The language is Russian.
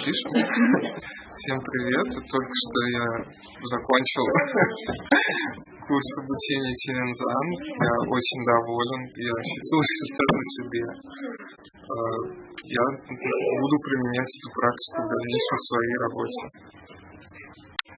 запишем. Всем привет. Только что я закончил курс обучения Челензан. Я очень доволен. Я ощутил себя на себе. Э, я буду применять эту практику в дальнейшем в своей работе.